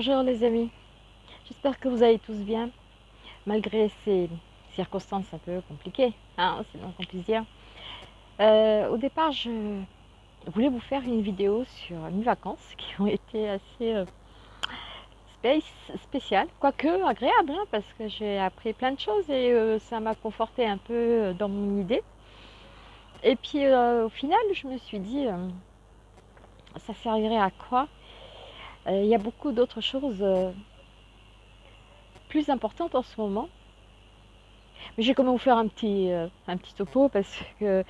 Bonjour les amis, j'espère que vous allez tous bien, malgré ces circonstances un peu compliquées, hein, c'est qu'on puisse dire. Euh, au départ, je voulais vous faire une vidéo sur mes vacances qui ont été assez euh, spéciales, quoique agréables, hein, parce que j'ai appris plein de choses et euh, ça m'a conforté un peu dans mon idée. Et puis au final, je me suis dit, ça servirait à quoi il y a beaucoup d'autres choses euh, plus importantes en ce moment. Mais j'ai comment vous faire un petit, euh, un petit topo parce que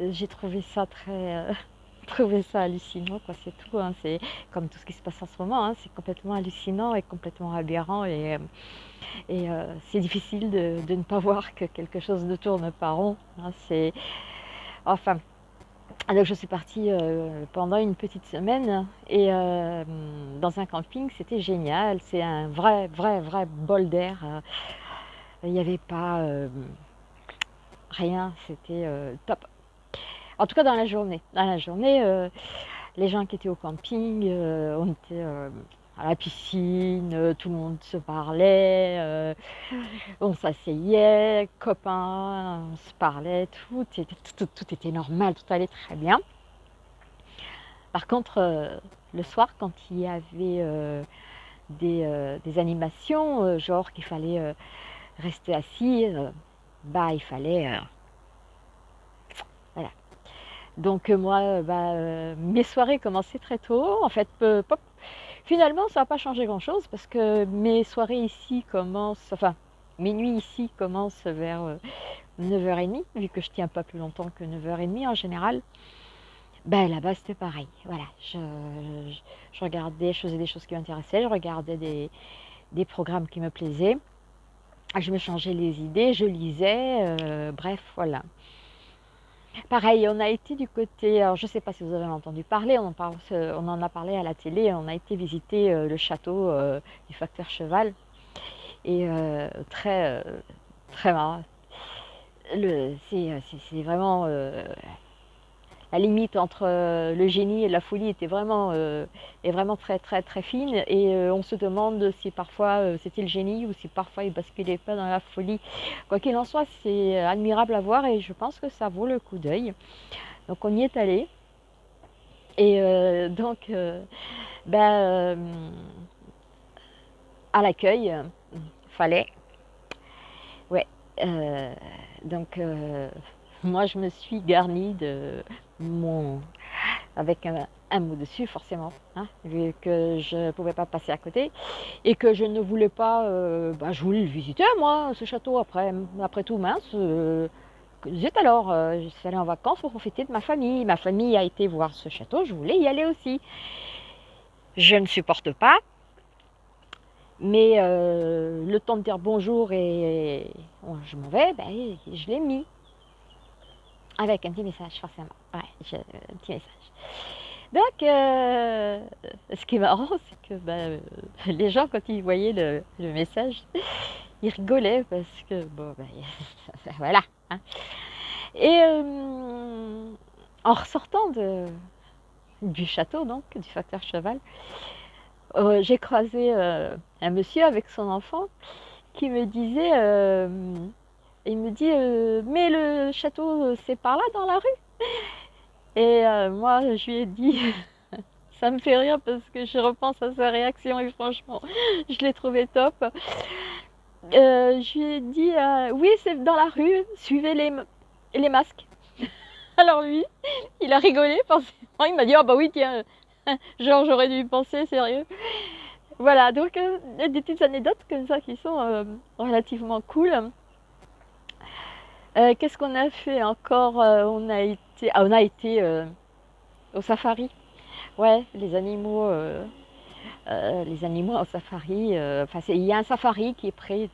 j'ai trouvé ça très... trouvé ça hallucinant, quoi, c'est tout. Hein. c'est comme tout ce qui se passe en ce moment, hein. c'est complètement hallucinant et complètement aberrant. Et, et c'est difficile de, de, ne pas voir que quelque chose ne tourne pas rond. Hein. c'est... Enfin, alors je suis partie euh, pendant une petite semaine et euh, dans un camping, c'était génial. C'est un vrai, vrai, vrai bol d'air. Euh, il n'y avait pas rien, c'était top. En tout cas dans la journée. Dans la journée, les gens qui étaient au camping, on était la piscine, euh, tout le monde se parlait, euh, on s'asseyait, copains, on se parlait, tout était, normal, tout allait très bien. Par contre, euh, le soir, quand il y avait des, des, animations, genre qu'il fallait rester assis, bah il fallait... voilà. Donc moi, bah, mes soirées commençaient très tôt, en fait, pop, Finalement, ça n'a pas changé grand-chose parce que mes soirées ici commencent, enfin, mes nuits ici commencent vers 9h30, euh, vu que je tiens pas plus longtemps que 9h30 en général. Ben là-bas, c'était pareil. Voilà, je, regardais, je faisais des choses qui m'intéressaient, je regardais des, des, programmes qui me plaisaient, je me changeais les idées, je lisais, euh, bref, voilà. Pareil, on a été du côté, alors je ne sais pas si vous avez entendu parler, on en, a parlé à la télé, on a été visiter euh, le château euh, du facteur cheval. Et euh, très, très marrant. C'est vraiment la limite entre euh, le génie et la folie était vraiment, euh, est vraiment très très très fine et euh, on se demande si parfois c'était le génie ou si parfois il basculait pas dans la folie. Quoi qu'il en soit, c'est admirable à voir et je pense que ça vaut le coup d'œil. Donc on y est allé et donc ben, à l'accueil, fallait, ouais, donc moi je me suis garnie de mon avec un, mot dessus forcément, hein, vu que je ne pouvais pas passer à côté et que je ne voulais pas, euh, bah, je voulais le visiter moi, ce château après, après tout mince. Euh, alors, euh, je suis allée en vacances pour profiter de ma famille. Ma famille a été voir ce château, je voulais y aller aussi. Je ne supporte pas, mais le temps de dire bonjour et, je m'en vais, ben, je l'ai mis. Avec un petit message, forcément. Ouais, un petit message. Donc, euh, ce qui est marrant, c'est que bah, euh, les gens, quand ils voyaient le, message, ils rigolaient parce que, bon, bah, voilà. Hein. Et euh, en ressortant du château, donc, du facteur cheval, j'ai croisé un monsieur avec son enfant qui me disait il me dit euh, mais le château euh, c'est par là dans la rue. Et euh, moi je lui ai dit ça me fait rire parce que je repense à sa réaction et franchement je l'ai trouvé top. Je lui ai dit oui c'est dans la rue suivez les, les masques. Alors lui il a rigolé forcément. Il m'a dit oh bah oui tiens genre j'aurais dû y penser sérieux. Voilà donc des petites anecdotes comme ça qui sont relativement cool euh, qu'est-ce qu'on a fait encore euh, On a été, ah, on a été euh, au safari. Ouais, les animaux, les animaux au safari. Enfin, il y a un safari qui est près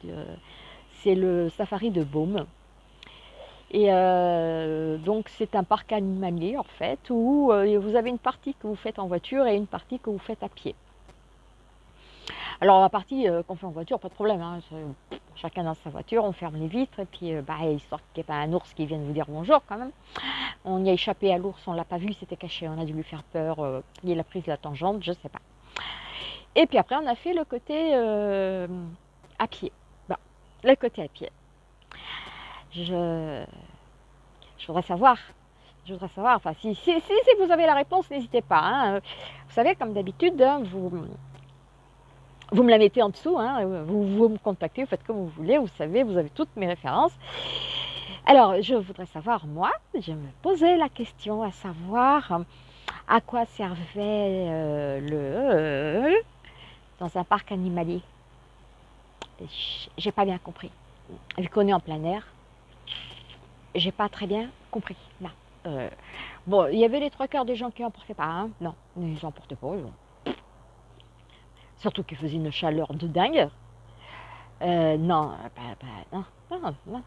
c'est le safari de Baume. Et donc c'est un parc animalier en fait où vous avez une partie que vous faites en voiture et une partie que vous faites à pied. Alors la partie qu'on fait en voiture, pas de problème, hein, chacun dans sa voiture, on ferme les vitres, et puis euh, bah, histoire qu'il n'y ait pas un ours qui vienne vous dire bonjour quand même. On y a échappé à l'ours, on ne l'a pas vu, il s'était caché, on a dû lui faire peur, euh, il a pris la tangente, je ne sais pas. Et puis après, on a fait le côté euh, à pied. Bon, le côté à pied. Je, voudrais savoir. Je voudrais savoir, enfin, si, si, si, vous avez la réponse, n'hésitez pas. Hein. Vous savez, comme d'habitude, hein, vous, vous me la mettez en dessous, hein, vous, vous, me contactez, vous faites comme vous voulez, vous savez, vous avez toutes mes références. Alors, je voudrais savoir, moi, je me posais la question à savoir à quoi servait euh, le dans un parc animalier. J'ai pas bien compris. Vu qu'on est en plein air, j'ai pas très bien compris. Euh, bon, il y avait les trois quarts des gens qui n'en portaient pas. Hein. Non, ils n'en portaient pas. Surtout qu'il faisait une chaleur de dingue. Euh, non, non, non, non.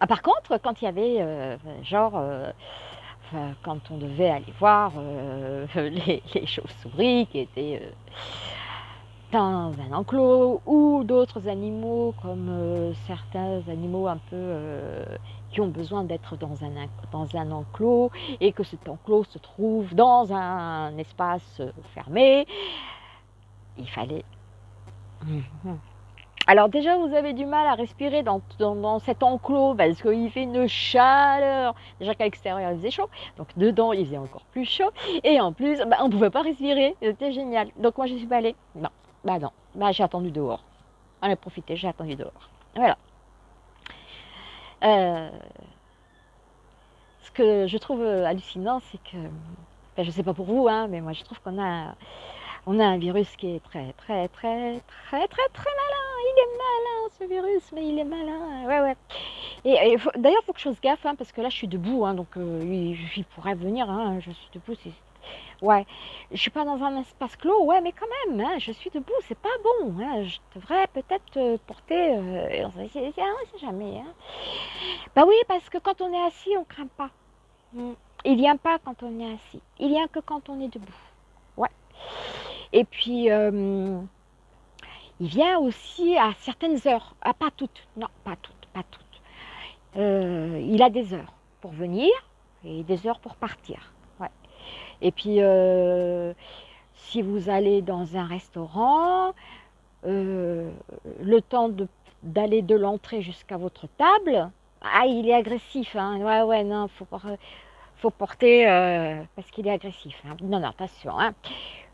Ah, par contre, quand il y avait, euh, genre, quand on devait aller voir les, chauves-souris qui étaient dans un enclos ou d'autres animaux comme euh, certains animaux un peu euh, qui ont besoin d'être dans un, enclos et que cet enclos se trouve dans un espace euh, fermé, il fallait... Mhm. Alors déjà, vous avez du mal à respirer dans, dans, cet enclos parce qu'il fait une chaleur. Déjà qu'à l'extérieur, il faisait chaud. Donc dedans, il faisait encore plus chaud. Et en plus, bah, on ne pouvait pas respirer. C'était génial. Donc moi, je suis pas allée. Non. Bah non, bah j'ai attendu dehors. On a profité, j'ai attendu dehors. Voilà. Euh, ce que je trouve hallucinant, c'est que, ben, je ne sais pas pour vous, hein, mais moi je trouve qu'on a, on a un virus qui est très, très, très, très, très, très malin. Il est malin ce virus, mais il est malin. Ouais, ouais. Et, d'ailleurs, il faut que je fasse gaffe, hein, parce que là je suis debout, hein, donc euh, il, pourrait venir. je suis debout, c'est Ouais, je suis pas dans un espace clos, ouais, mais quand même, hein, je suis debout, c'est pas bon. Hein, je devrais peut-être euh, porter. Euh, on sait jamais. Hein. Bah oui, parce que quand on est assis, on craint pas. Mm. Il vient pas quand on est assis. Il vient que quand on est debout. Ouais. Et puis, euh, il vient aussi à certaines heures. Ah, pas toutes. Non, pas toutes, pas toutes. il a des heures pour venir et des heures pour partir. Et puis, euh, si vous allez dans un restaurant, euh, le temps d'aller de, l'entrée jusqu'à votre table, ah, il est agressif. Hein. Ouais, ouais, non, faut, faut porter euh, parce qu'il est agressif. Hein. Non, non, attention. Hein.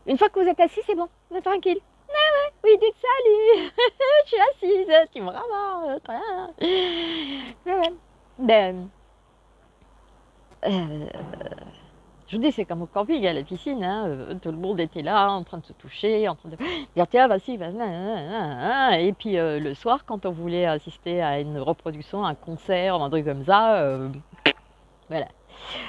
Une fois que vous êtes assis, c'est bon, vous êtes tranquille. Ah ouais, oui, dites salut, je suis assise, tu me ramasses. Ouais. Ben, je vous dis, c'est comme au camping, à la piscine, hein, euh, tout le monde était là, en train de se toucher, en train de dire tiens, vas-y, vas-y. Et puis euh, le soir, quand on voulait assister à une reproduction, un concert, un truc comme ça, euh, voilà.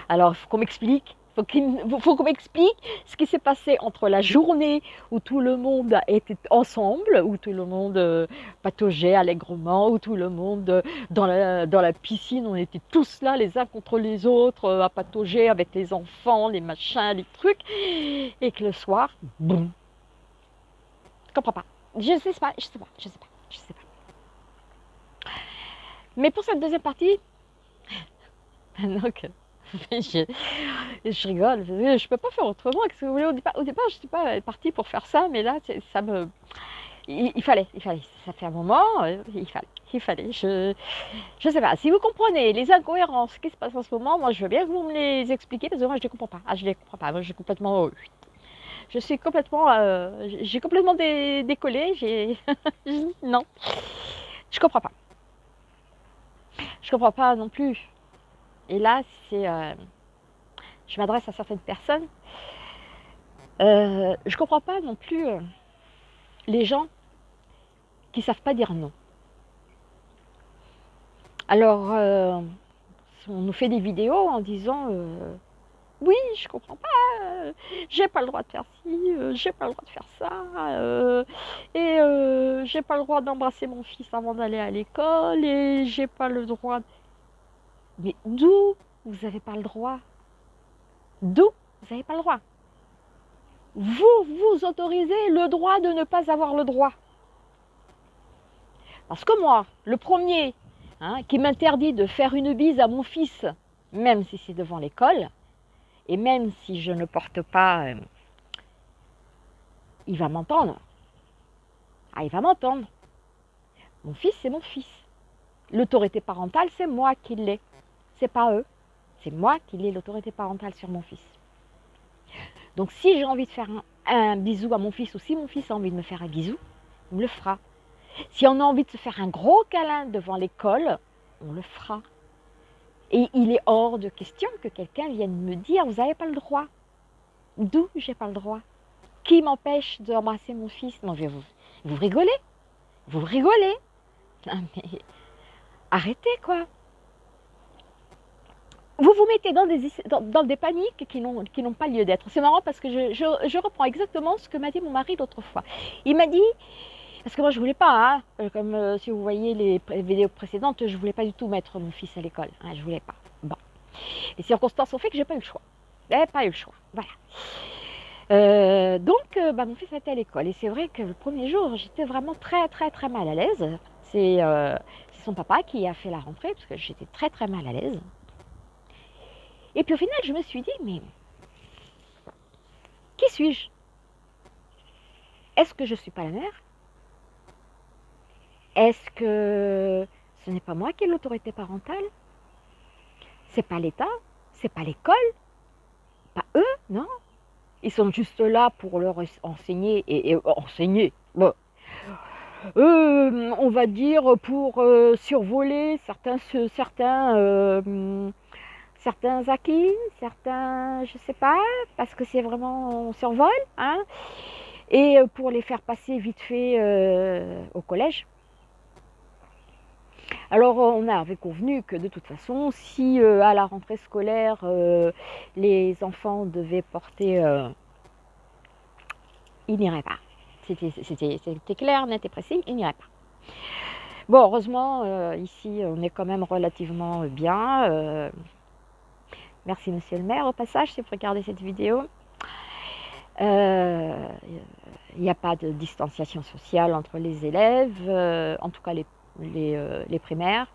Alors, il faut qu'on m'explique il faut qu'on m'explique ce qui s'est passé entre la journée où tout le monde était ensemble, où tout le monde euh, pataugeait allègrement, où tout le monde euh, dans la, dans la piscine, on était tous là les uns contre les autres euh, à patauger avec les enfants, les machins, les trucs, et que le soir, boum. Je comprends pas. Je sais pas, je sais pas, je sais pas, je sais pas. Mais pour cette deuxième partie, donc je, je, rigole, je, peux pas faire autrement. que vous voulez Au départ, au départ je suis pas partie pour faire ça, mais là, ça me. Il, fallait, il fallait. Ça fait un moment, euh, il fallait, il fallait. Je, je sais pas. Si vous comprenez les incohérences qui se passent en ce moment, moi, je veux bien que vous me les expliquiez parce que moi, je les comprends pas. Ah, je les comprends pas. Moi, j'ai complètement. Euh, je suis complètement. Euh, j'ai complètement décollé. J'ai. non. Je comprends pas. Je comprends pas non plus. Et là, euh, je m'adresse à certaines personnes. Euh, je ne comprends pas non plus euh, les gens qui ne savent pas dire non. Alors, on nous fait des vidéos en disant oui, je comprends pas, j'ai pas le droit de faire ci, j'ai pas le droit de faire ça, et j'ai pas le droit d'embrasser mon fils avant d'aller à l'école, et j'ai pas le droit. Mais d'où vous n'avez pas le droit? D'où vous n'avez pas le droit? Vous vous autorisez le droit de ne pas avoir le droit. Parce que moi, le premier hein, qui m'interdit de faire une bise à mon fils, même si c'est devant l'école, et même si je ne porte pas euh, il va m'entendre. Ah, il va m'entendre. Mon fils, c'est mon fils. L'autorité parentale, c'est moi qui l'ai. C'est pas eux. C'est moi qui l'ai l'autorité parentale sur mon fils. Donc si j'ai envie de faire un, bisou à mon fils ou si mon fils a envie de me faire un bisou, me le fera. Si on a envie de se faire un gros câlin devant l'école, on le fera. Et il est hors de question que quelqu'un vienne me dire, vous n'avez pas le droit. D'où j'ai pas le droit? Qui m'empêche d'embrasser mon fils? Non, vous, vous rigolez Vous rigolez mais arrêtez quoi vous vous mettez dans des, paniques qui n'ont pas lieu d'être. C'est marrant parce que je, reprends exactement ce que m'a dit mon mari l'autre fois. Il m'a dit, parce que moi je voulais pas, hein, euh, comme euh, si vous voyez les, vidéos précédentes, je voulais pas du tout mettre mon fils à l'école. Hein, je voulais pas. Bon. Les circonstances ont fait que j'ai pas eu le choix. J'ai pas eu le choix. Voilà. Euh, donc, bah, mon fils était à l'école. Et c'est vrai que le premier jour, j'étais vraiment très, très, très mal à l'aise. C'est son papa qui a fait la rentrée, parce que j'étais très, très mal à l'aise. Et puis au final, je me suis dit, mais qui suis-je? Est-ce que je ne suis pas la mère? Est-ce que ce n'est pas moi qui ai l'autorité parentale? C'est pas l'État? C'est pas l'école? Pas eux, non. Ils sont juste là pour leur enseigner et, enseigner. Euh, on va dire pour euh, survoler certains, certains euh, certains acquis, certains, je sais pas, parce que c'est vraiment, on survole, hein, et euh, pour les faire passer vite fait euh, au collège. Alors on avait convenu que de toute façon, si euh, à la rentrée scolaire, les enfants devaient porter... ils n'iraient pas. C'était clair, net et précis, ils n'iraient pas. Bon, heureusement, ici, on est quand même relativement bien. Merci monsieur le maire au passage si vous regardez cette vidéo. Euh, il n'y a pas de distanciation sociale entre les élèves, euh, en tout cas les, euh, les, primaires.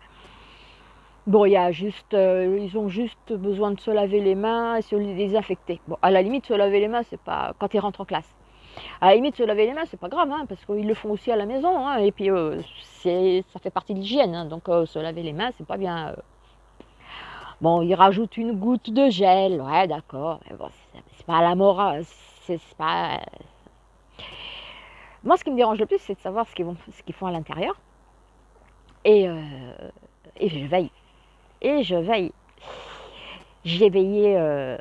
Bon, y a juste, ils ont juste besoin de se laver les mains et se les désinfecter. Bon, à la limite, se laver les mains, c'est pas quand ils rentrent en classe. À la limite, se laver les mains, c'est pas grave, hein, parce qu'ils le font aussi à la maison, hein, et puis ça fait partie de l'hygiène, hein, donc se laver les mains, c'est pas bien Bon, il rajoute une goutte de gel, ouais, d'accord. Mais bon, c'est pas la morale, c'est pas. Moi, ce qui me dérange le plus, c'est de savoir ce qu'ils font à l'intérieur. Et, euh, et je veille. Et je veille. J'ai veillé euh,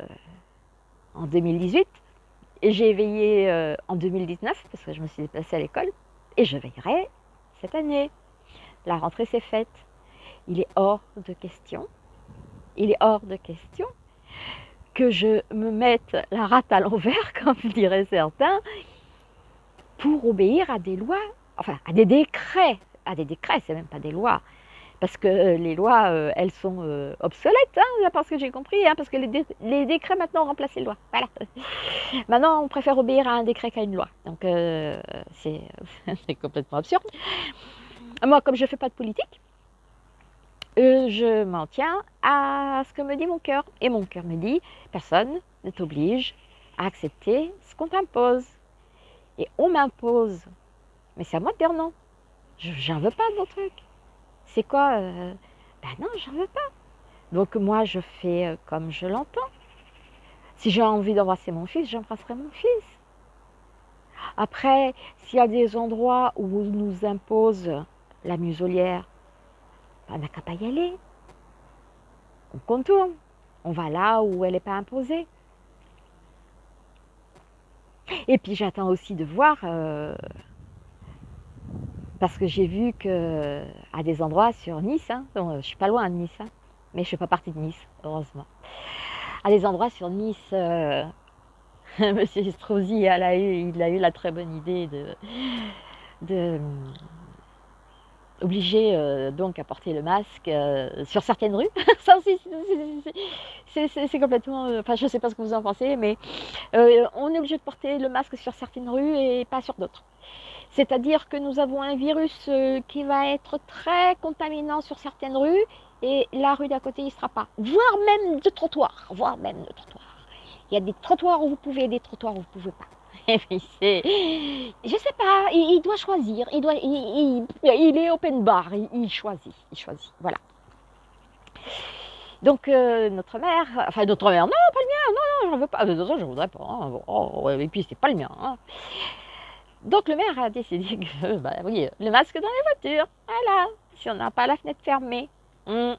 en 2018 et j'ai veillé euh, en 2019 parce que je me suis déplacée à l'école et je veillerai cette année. La rentrée s'est faite. Il est hors de question il est hors de question que je me mette la rate à l'envers, comme diraient certains, pour obéir à des lois, enfin à des décrets, à des décrets, c'est même pas des lois, parce que euh, les lois, euh, elles sont euh, obsolètes, hein, parce que j'ai compris, hein, parce que les, décrets maintenant ont remplacé les lois. Voilà. Maintenant, on préfère obéir à un décret qu'à une loi. Donc, c'est complètement absurde. Moi, comme je ne fais pas de politique, je m'en tiens à ce que me dit mon cœur. Et mon cœur me dit, personne ne t'oblige à accepter ce qu'on t'impose. Et on m'impose. Mais c'est à moi de dire non. J'en veux pas de mon truc. C'est quoi euh, Ben non, j'en veux pas. Donc moi, je fais euh, comme je l'entends. Si j'ai envie d'embrasser mon fils, j'embrasserai mon fils. Après, s'il y a des endroits où on nous impose la muselière, on n'a qu'à pas y aller. On contourne. On va là où elle n'est pas imposée. Et puis j'attends aussi de voir, euh, parce que j'ai vu que à des endroits sur Nice, hein, je ne suis pas loin de Nice, hein, mais je ne fais pas partie de Nice, heureusement. À des endroits sur Nice, euh, Monsieur Estrosi, a, eu, la très bonne idée de obligé euh, donc à porter le masque euh, sur certaines rues. Ça c'est complètement... Euh, enfin, je ne sais pas ce que vous en pensez, mais on est obligé de porter le masque sur certaines rues et pas sur d'autres. C'est-à-dire que nous avons un virus qui va être très contaminant sur certaines rues et la rue d'à côté, il ne sera pas. Voire même de trottoirs, voire même de trottoirs. Il y a des trottoirs où vous pouvez et des trottoirs où vous ne pouvez pas. Je sais pas, il, doit choisir, il, doit, il, est open bar, il, choisit, il choisit, voilà. Donc euh, notre mère, enfin notre mère, non, pas le mien, non, non, j'en veux pas, de toute façon je voudrais pas, hein. oh, et puis c'est pas le mien. Hein. Donc le maire a décidé que, bah oui, le masque dans les voitures, voilà, si on n'a pas la fenêtre fermée. Hmm.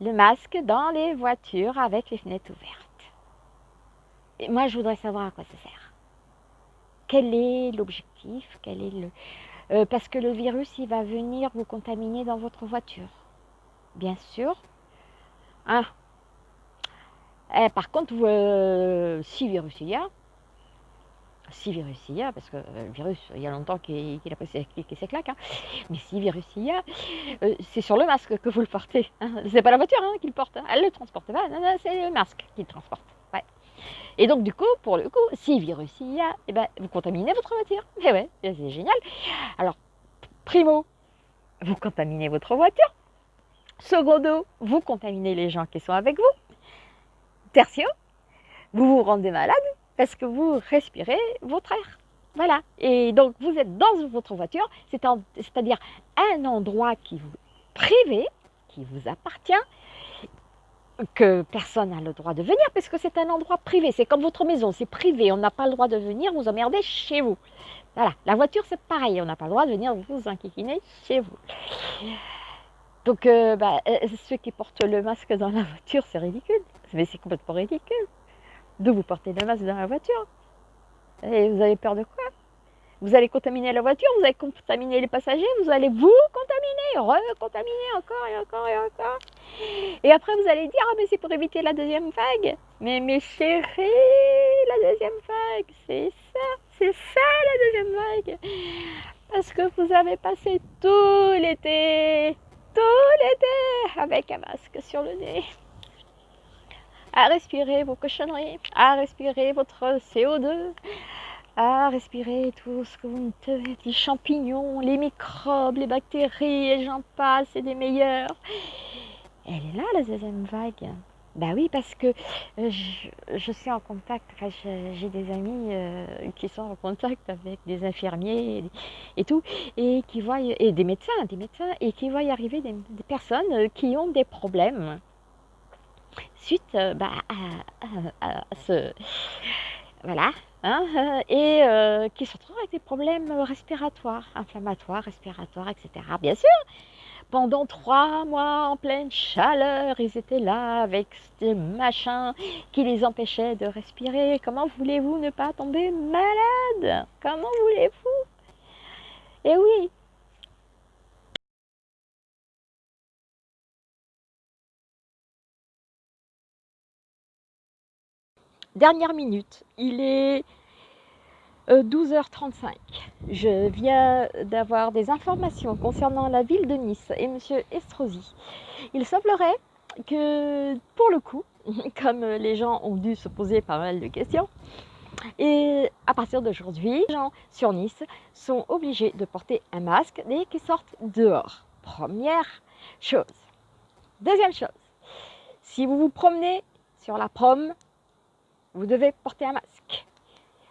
Le masque dans les voitures avec les fenêtres ouvertes. Moi, je voudrais savoir à quoi ça sert. Quel est l'objectif? Quel est le euh, Parce que le virus, il va venir vous contaminer dans votre voiture. Bien sûr. Hein? Eh, par contre, euh, si virus il y a, si virus il y a, parce que euh, le virus, il y a longtemps qu'il a passé ses claques, hein, mais si virus il y a, c'est sur le masque que vous le portez. Hein. C'est pas la voiture hein, qui le porte, elle le transporte pas, c'est le masque qui le transporte. Et donc, du coup, pour le coup, si virus il y a, eh ben, vous contaminez votre voiture. Et eh ouais, c'est génial. Alors, primo, vous contaminez votre voiture. Secondo, vous contaminez les gens qui sont avec vous. Tertio, vous vous rendez malade parce que vous respirez votre air. Voilà. Et donc, vous êtes dans votre voiture, c'est-à-dire un endroit qui vous privé, qui vous appartient, que personne n'a le droit de venir parce que c'est un endroit privé. C'est comme votre maison, c'est privé. On n'a pas le droit de venir vous emmerder chez vous. Voilà, la voiture c'est pareil, on n'a pas le droit de venir vous enquiquiner chez vous. Donc, euh, bah, euh, ceux qui portent le masque dans la voiture, c'est ridicule. Mais c'est complètement ridicule de vous porter le masque dans la voiture. Et vous avez peur de quoi? Vous allez contaminer la voiture, vous allez contaminer les passagers, vous allez vous contaminer, recontaminer encore et encore et encore. Et après, vous allez dire, ah mais c'est pour éviter la deuxième vague. Mais mes chéris, la deuxième vague, c'est ça, c'est ça la deuxième vague. Parce que vous avez passé tout l'été, tout l'été avec un masque sur le nez à respirer vos cochonneries, à respirer votre CO2, à respirer tout ce que vous me les champignons, les microbes, les bactéries, et j'en passe, c'est des meilleurs. Elle est là, la deuxième vague. Bah oui, parce que euh, je, suis en contact, j'ai des amis euh, qui sont en contact avec des infirmiers et, tout, et qui voient, et des médecins, des médecins, et qui voient arriver des, personnes qui ont des problèmes suite bah, à, ce, voilà, hein, euh, et euh, qui se retrouvent avec des problèmes respiratoires, inflammatoires, respiratoires, etc. Bien sûr, pendant trois mois en pleine chaleur, ils étaient là avec ces machins qui les empêchaient de respirer. Comment voulez-vous ne pas tomber malade? Comment voulez-vous? Eh oui, Dernière minute, il est 12h35. Euh, Je viens d'avoir des informations concernant la ville de Nice et M. Estrosi. Il semblerait que, pour le coup, comme les gens ont dû se poser pas mal de questions, et à partir d'aujourd'hui, les gens sur Nice sont obligés de porter un masque dès qu'ils sortent dehors. Première chose. Deuxième chose, si vous vous promenez sur la prom, vous devez porter un masque.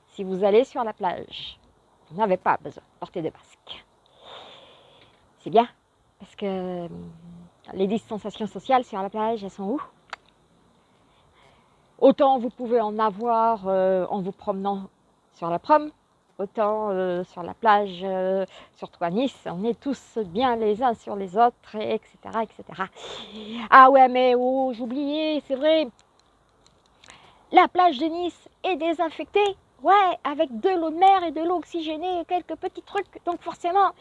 Si vous allez sur la plage, vous n'avez pas besoin de porter de masque. C'est bien, parce que hum, les distanciations sociales sur la plage, elles sont où? Autant vous pouvez en avoir euh, en vous promenant sur la prom, autant euh, sur la plage, euh, surtout à Nice, on est tous bien les uns sur les autres, etc., etc. Ah ouais, mais oh, j'oubliais, c'est vrai, la plage de Nice est désinfectée, ouais, avec de l'eau de mer et de l'eau oxygénée et quelques petits trucs. Donc forcément,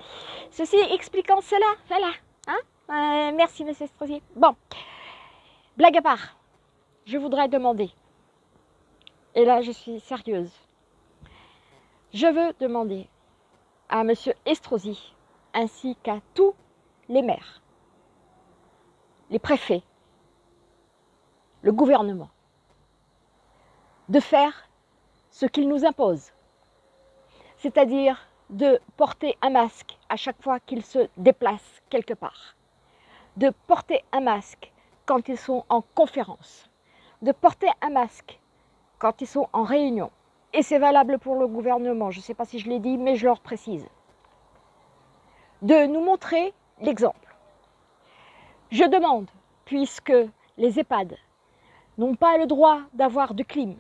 ceci expliquant cela, voilà. Hein euh, merci, monsieur Strosier. Bon, blague à part, je voudrais demander, et là je suis sérieuse, je veux demander à monsieur Estrosi ainsi qu'à tous les maires, les préfets, le gouvernement, de faire ce qu'il nous impose, c'est-à-dire de porter un masque à chaque fois qu'ils se déplacent quelque part, de porter un masque quand ils sont en conférence, de porter un masque quand ils sont en réunion, et c'est valable pour le gouvernement, je ne sais pas si je l'ai dit, mais je leur précise, de nous montrer l'exemple. Je demande, puisque les EHPAD n'ont pas le droit d'avoir de clim,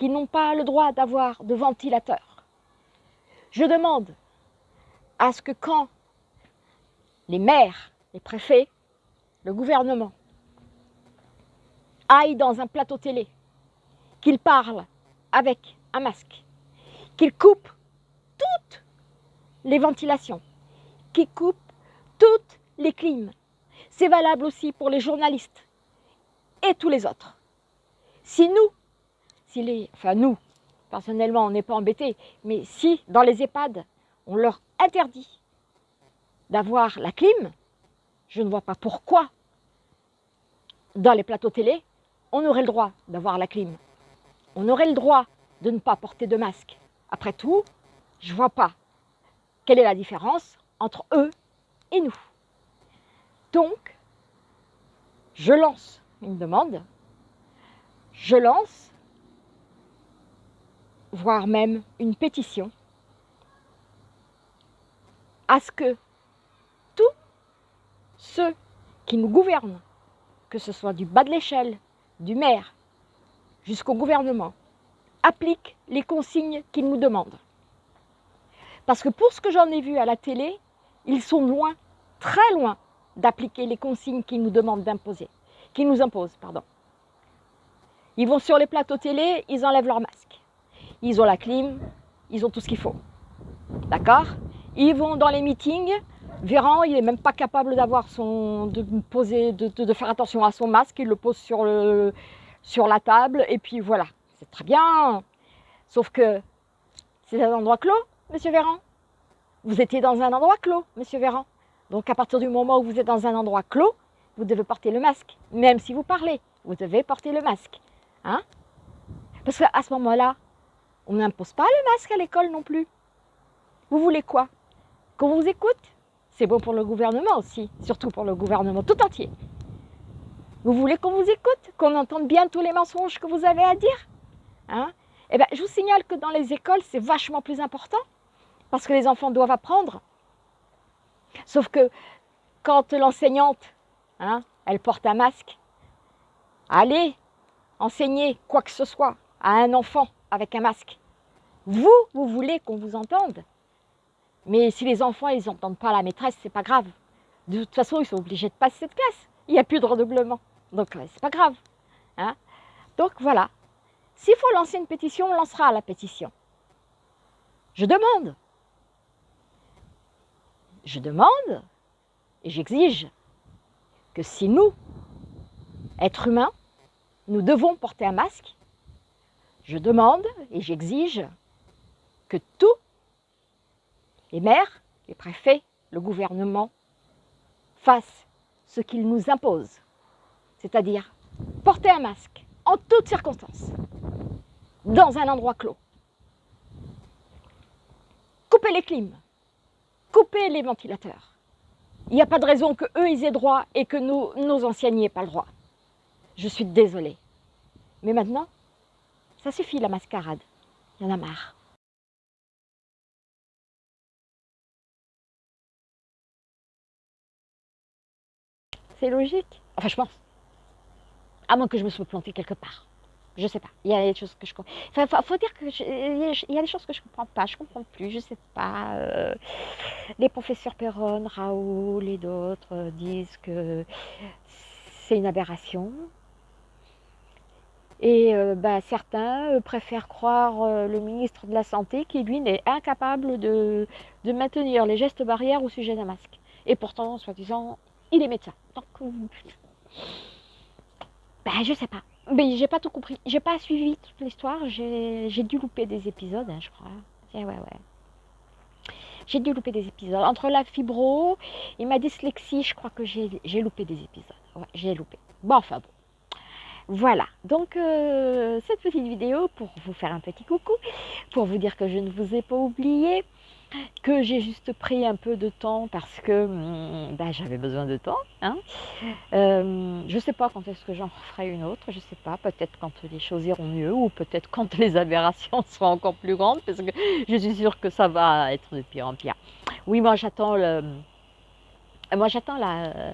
qui n'ont pas le droit d'avoir de ventilateur, je demande à ce que quand les maires, les préfets, le gouvernement aillent dans un plateau télé, qu'ils parlent avec un masque, qu'ils coupent toutes les ventilations, qu'ils coupent toutes les clims. C'est valable aussi pour les journalistes et tous les autres. Si nous, si les, enfin nous, personnellement on n'est pas embêtés, mais si dans les EHPAD on leur interdit d'avoir la clim, je ne vois pas pourquoi dans les plateaux télé on aurait le droit d'avoir la clim. On aurait le droit de ne pas porter de masque. Après tout, je ne vois pas quelle est la différence entre eux et nous. Donc, je lance une demande, je lance, voire même une pétition, à ce que tous ceux qui nous gouvernent, que ce soit du bas de l'échelle, du maire, jusqu'au gouvernement, appliquent les consignes qu'ils nous demandent. Parce que pour ce que j'en ai vu à la télé, ils sont loin, très loin, d'appliquer les consignes qu'ils nous demandent d'imposer, qu'ils nous imposent, pardon. Ils vont sur les plateaux télé, ils enlèvent leur masque. Ils ont la clim, ils ont tout ce qu'il faut. D'accord? Ils vont dans les meetings, Véran, il n'est même pas capable d'avoir son, de poser, de, faire attention à son masque, il le pose sur, le, sur la table, et puis voilà, c'est très bien. Sauf que c'est un endroit clos, monsieur Véran. Vous étiez dans un endroit clos, monsieur Véran. Donc à partir du moment où vous êtes dans un endroit clos, vous devez porter le masque. Même si vous parlez, vous devez porter le masque. Hein? Parce qu'à ce moment-là, on n'impose pas le masque à l'école non plus. Vous voulez quoi? Qu'on vous écoute? C'est bon pour le gouvernement aussi, surtout pour le gouvernement tout entier. Vous voulez qu'on vous écoute Qu'on entende bien tous les mensonges que vous avez à dire? Hein? Eh bien, je vous signale que dans les écoles, c'est vachement plus important parce que les enfants doivent apprendre. Sauf que quand l'enseignante, hein, elle porte un masque, allez enseigner quoi que ce soit à un enfant avec un masque. Vous, vous voulez qu'on vous entende. Mais si les enfants, ils n'entendent pas la maîtresse, c'est pas grave. De toute façon, ils sont obligés de passer cette classe. Il n'y a plus de redoublement. Donc, c'est pas grave. Hein Donc, voilà. S'il faut lancer une pétition, on lancera la pétition. Je demande. Je demande et j'exige que si nous, êtres humains, nous devons porter un masque, je demande et j'exige que tous les maires, les préfets, le gouvernement fassent ce qu'ils nous imposent, c'est-à-dire porter un masque en toutes circonstances, dans un endroit clos. Couper les clims, couper les ventilateurs. Il n'y a pas de raison que eux ils aient droit et que nous, nos anciens n'y aient pas le droit. Je suis désolée. Mais maintenant, ça suffit la mascarade. Il y en a marre. C'est logique. Enfin, je pense. À moins que je me sois plantée quelque part. Je sais pas. Il y a des choses que je comprends. Enfin, faut dire que il y a des choses que je comprends pas. Je comprends plus. Je sais pas. Euh, les professeurs Perron, Raoul et d'autres disent que c'est une aberration. Et euh, bah, certains euh, préfèrent croire le ministre de la Santé qui, lui, n'est incapable de, de, maintenir les gestes barrières au sujet d'un masque. Et pourtant, soi-disant, il est médecin. Donc, bah, je sais pas. Mais j'ai pas tout compris. J'ai pas suivi toute l'histoire. J'ai dû louper des épisodes, hein, je crois. Ouais, ouais. J'ai dû louper des épisodes. Entre la fibro et ma dyslexie, je crois que j'ai loupé des épisodes. Ouais, j'ai loupé. Bon, enfin bon. Voilà, donc euh, cette petite vidéo pour vous faire un petit coucou, pour vous dire que je ne vous ai pas oublié, que j'ai juste pris un peu de temps parce que hum, bah, j'avais besoin de temps. Hein. Euh, je ne sais pas quand est-ce que j'en ferai une autre, je ne sais pas, peut-être quand les choses iront mieux ou peut-être quand les aberrations seront encore plus grandes parce que je suis sûre que ça va être de pire en pire. Oui, moi j'attends. Moi j'attends la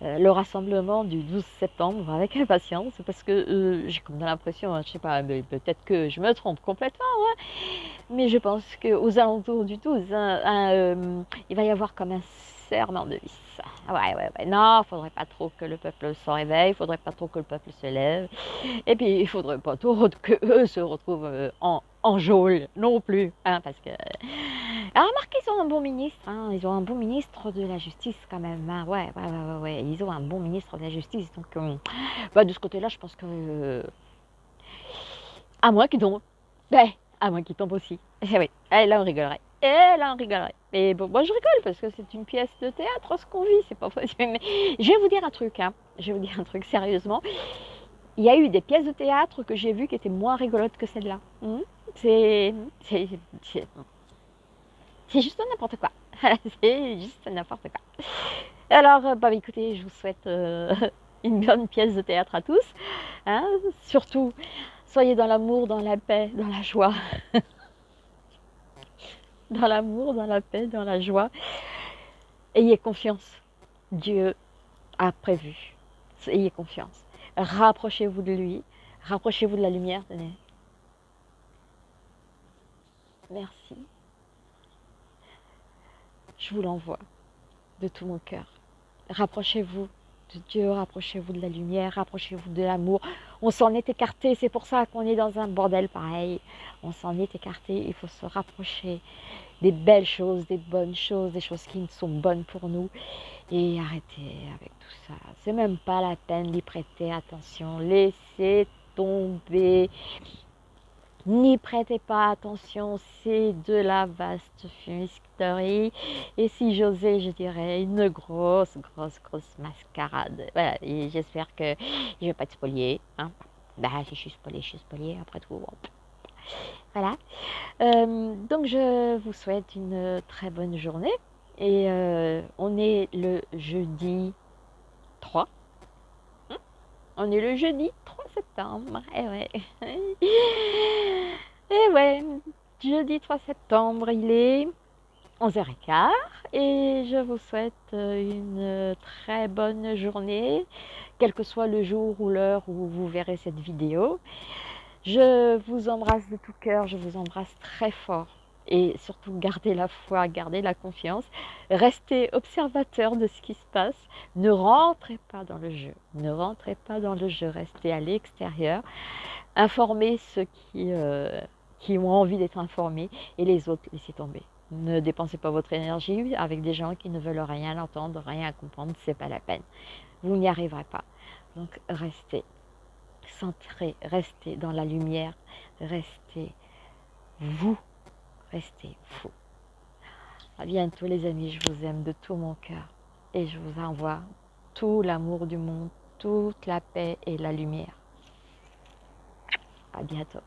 le rassemblement du 12 septembre avec impatience parce que euh, j'ai comme l'impression, hein, je sais pas, peut-être que je me trompe complètement, hein, mais je pense qu'aux alentours du 12, hein, euh, il va y avoir comme un serment de vis. Ouais, ouais, ouais. Non, faudrait pas trop que le peuple se réveille, il faudrait pas trop que le peuple se lève, et puis il faudrait pas trop que eux se retrouvent en, en geôle non plus, hein, parce que alors remarquez, ils ont un bon ministre, hein. ils ont un bon ministre de la justice quand même. Hein. Ouais, ouais, ouais, ouais, ils ont un bon ministre de la justice. Donc, euh, bah, de ce côté-là, je pense que. Euh, à moins qu'ils tombent. Ben, à moins qu'ils tombent aussi. Eh oui, eh, là on rigolerait. Et eh, là on rigolerait. Mais bon, moi je rigole parce que c'est une pièce de théâtre, ce qu'on vit, c'est pas possible. Mais je vais vous dire un truc, hein. Je vais vous dire un truc sérieusement. Il y a eu des pièces de théâtre que j'ai vues qui étaient moins rigolotes que celle-là. Hmm? C'est juste n'importe quoi. c'est juste n'importe quoi. Alors, euh, bah écoutez, je vous souhaite euh, une bonne pièce de théâtre à tous. Hein. Surtout, soyez dans l'amour, dans la paix, dans la joie. dans l'amour, dans la paix, dans la joie. Ayez confiance. Dieu a prévu. Ayez confiance. Rapprochez-vous de lui. Rapprochez-vous de la lumière. Merci je vous l'envoie de tout mon cœur. Rapprochez-vous de Dieu, rapprochez-vous de la lumière, rapprochez-vous de l'amour. On s'en est écarté, c'est pour ça qu'on est dans un bordel pareil. On s'en est écarté, il faut se rapprocher des belles choses, des bonnes choses, des choses qui sont bonnes pour nous. Et arrêtez avec tout ça. C'est même pas la peine d'y prêter attention. Laissez tomber. N'y prêtez pas attention, c'est de la vaste fumisterie. Et si j'osais, je dirais une grosse, grosse, grosse mascarade. Voilà, et j'espère que je vais pas être spoliée. Hein. Bah, si je suis spoliée, je suis spoliée, après tout. Voilà. Euh, donc, je vous souhaite une très bonne journée. Et euh, on est le jeudi 3. On est le jeudi 3 septembre. Et eh ouais. Et eh ouais, jeudi 3 septembre, il est 11h15 et je vous souhaite une très bonne journée, quel que soit le jour ou l'heure où vous verrez cette vidéo. Je vous embrasse de tout cœur, je vous embrasse très fort et surtout gardez la foi, gardez la confiance, restez observateur de ce qui se passe, ne rentrez pas dans le jeu, ne rentrez pas dans le jeu, restez à l'extérieur, informez ceux qui, euh, qui ont envie d'être informés et les autres laissez tomber. Ne dépensez pas votre énergie avec des gens qui ne veulent rien entendre, rien comprendre, c'est pas la peine. Vous n'y arriverez pas. Donc restez centré, restez dans la lumière, restez vous restez fou. À bientôt les amis, je vous aime de tout mon cœur et je vous envoie tout l'amour du monde, toute la paix et la lumière. À bientôt.